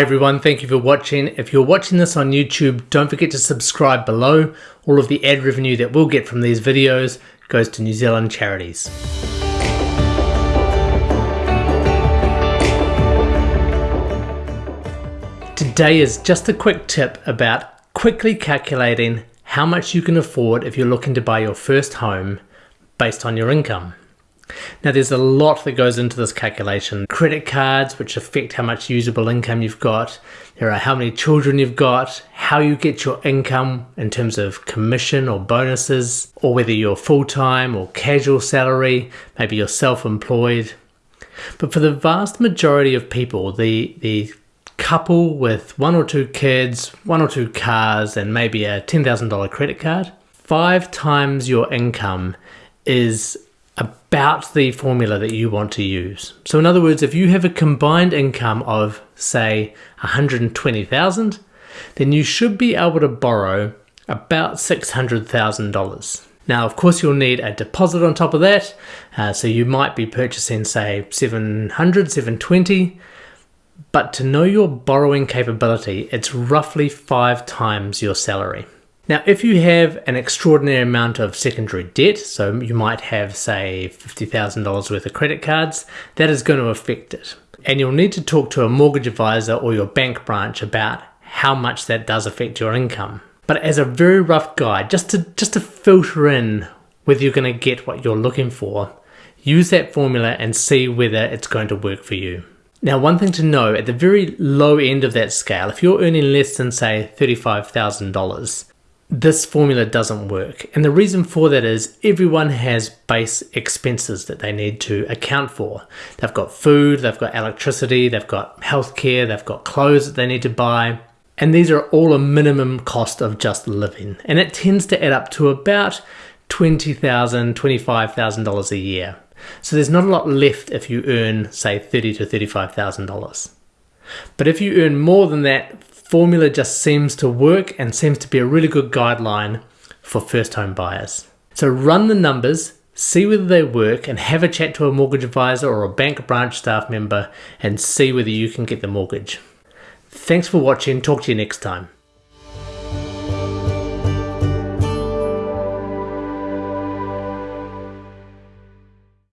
everyone, thank you for watching. If you're watching this on YouTube, don't forget to subscribe below. All of the ad revenue that we'll get from these videos goes to New Zealand charities. Today is just a quick tip about quickly calculating how much you can afford if you're looking to buy your first home based on your income. Now there's a lot that goes into this calculation. Credit cards, which affect how much usable income you've got. There are how many children you've got, how you get your income in terms of commission or bonuses, or whether you're full-time or casual salary, maybe you're self-employed. But for the vast majority of people, the, the couple with one or two kids, one or two cars, and maybe a $10,000 credit card, five times your income is about the formula that you want to use. So in other words, if you have a combined income of say 120,000, then you should be able to borrow about $600,000. Now, of course, you'll need a deposit on top of that. Uh, so you might be purchasing say 700, 720, but to know your borrowing capability, it's roughly five times your salary. Now, if you have an extraordinary amount of secondary debt, so you might have, say, $50,000 worth of credit cards, that is going to affect it. And you'll need to talk to a mortgage advisor or your bank branch about how much that does affect your income. But as a very rough guide, just to, just to filter in whether you're going to get what you're looking for, use that formula and see whether it's going to work for you. Now, one thing to know, at the very low end of that scale, if you're earning less than, say, $35,000, this formula doesn't work. And the reason for that is everyone has base expenses that they need to account for. They've got food, they've got electricity, they've got healthcare, they've got clothes that they need to buy. And these are all a minimum cost of just living. And it tends to add up to about $20,000, $25,000 a year. So there's not a lot left if you earn, say, $30,000 to $35,000. But if you earn more than that, formula just seems to work and seems to be a really good guideline for first home buyers. So run the numbers, see whether they work and have a chat to a mortgage advisor or a bank branch staff member and see whether you can get the mortgage. Thanks for watching, talk to you next time.